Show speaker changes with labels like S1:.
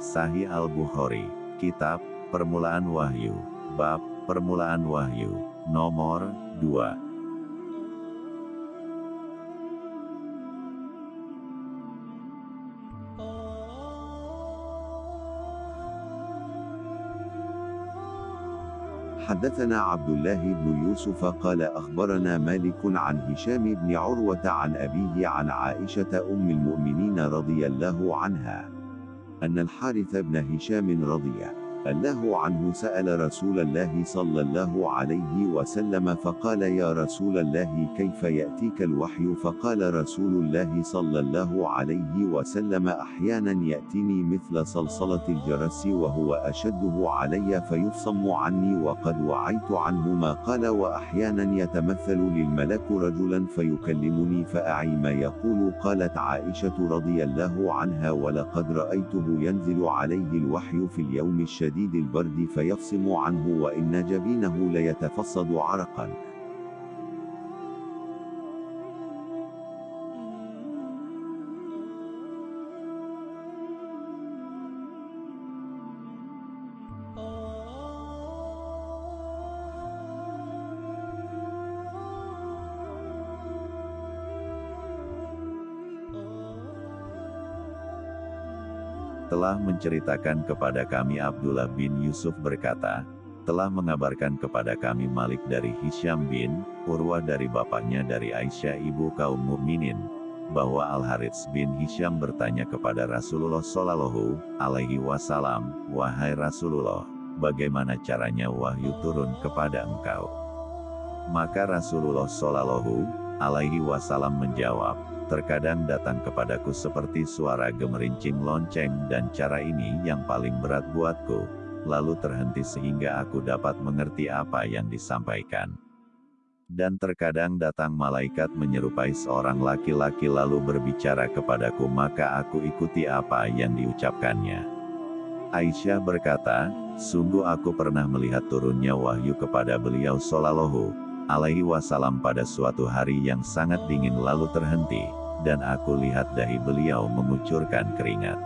S1: Sahih Al-Bukhari, Kitab, Permulaan Wahyu, Bab, Permulaan Wahyu, nomor 2.
S2: حدثنا عبد الله بن يوسف قال أخبرنا مالك عن هشام بن عروة عن أبيه عن عائشة أم المؤمنين رضي الله عنها أن الحارث بن هشام رضي الله عنه سأل رسول الله صلى الله عليه وسلم فقال يا رسول الله كيف يأتيك الوحي؟ فقال رسول الله صلى الله عليه وسلم أحيانا يأتيني مثل صلصلة الجرس وهو أشده علي فيفصم عني وقد وعيت عنه ما قال وأحيانا يتمثل للملك رجلا فيكلمني فأعي ما يقول قالت عائشة رضي الله عنها ولقد رأيته ينزل عليه الوحي في اليوم الشديد. شديد البرد فيفصم عنه وإن جبينه ليتفصد عرقا.
S1: Telah menceritakan kepada kami Abdullah bin Yusuf berkata, telah mengabarkan kepada kami Malik dari Hisham bin Urwah dari bapaknya dari Aisyah ibu kaum mukminin bahwa Al Harits bin Hisham bertanya kepada Rasulullah Shallallahu Alaihi Wasallam, wahai Rasulullah, bagaimana caranya wahyu turun kepada engkau? Maka Rasulullah Shallallahu Alaihi Wasallam menjawab, terkadang datang kepadaku seperti suara gemerincing lonceng dan cara ini yang paling berat buatku, lalu terhenti sehingga aku dapat mengerti apa yang disampaikan. Dan terkadang datang malaikat menyerupai seorang laki-laki lalu berbicara kepadaku maka aku ikuti apa yang diucapkannya. Aisyah berkata, sungguh aku pernah melihat turunnya wahyu kepada beliau Sallallahu alaihi wasallam pada suatu hari yang sangat dingin lalu terhenti dan aku lihat dahi beliau mengucurkan keringat.